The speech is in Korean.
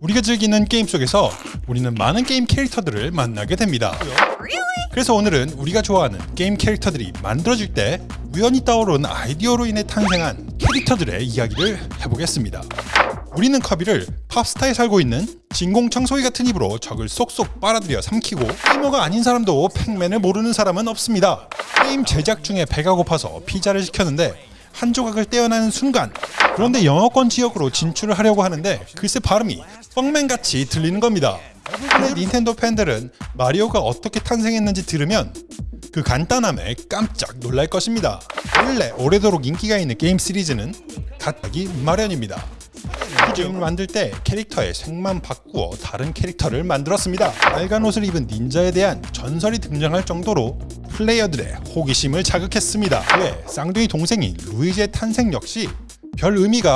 우리가 즐기는 게임 속에서 우리는 많은 게임 캐릭터들을 만나게 됩니다. 그래서 오늘은 우리가 좋아하는 게임 캐릭터들이 만들어질 때 우연히 떠오른 아이디어로 인해 탄생한 캐릭터들의 이야기를 해보겠습니다. 우리는 커비를 팝스타에 살고 있는 진공 청소기 같은 입으로 적을 쏙쏙 빨아들여 삼키고 게이머가 아닌 사람도 팩맨을 모르는 사람은 없습니다. 게임 제작 중에 배가 고파서 피자를 시켰는데 한 조각을 떼어내는 순간 그런데 영어권 지역으로 진출을 하려고 하는데 글쎄 발음이 뻥맨같이 들리는 겁니다. 대부분의 닌텐도 팬들은 마리오가 어떻게 탄생했는지 들으면 그 간단함에 깜짝 놀랄 것입니다. 원래 오래도록 인기가 있는 게임 시리즈는 가기 마련입니다. 이 게임을 만들 때 캐릭터의 색만 바꾸어 다른 캐릭터를 만들었습니다. 빨간 옷을 입은 닌자에 대한 전설이 등장할 정도로 플레이어들의 호기심을 자극했습니다. 왜 쌍둥이 동생인 루이지의 탄생 역시 별 의미가